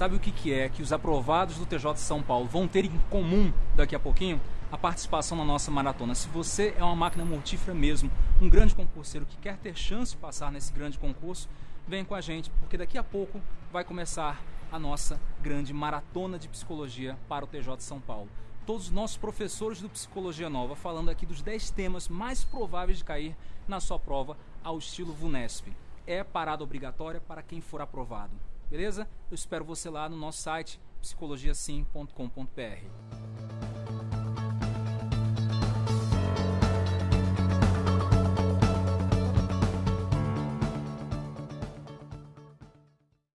Sabe o que, que é que os aprovados do TJ de São Paulo vão ter em comum daqui a pouquinho? A participação na nossa maratona. Se você é uma máquina mortífera mesmo, um grande concurseiro que quer ter chance de passar nesse grande concurso, vem com a gente, porque daqui a pouco vai começar a nossa grande maratona de psicologia para o TJ de São Paulo. Todos os nossos professores do Psicologia Nova falando aqui dos 10 temas mais prováveis de cair na sua prova ao estilo VUNESP. É parada obrigatória para quem for aprovado. Beleza? Eu espero você lá no nosso site psicologiasim.com.br.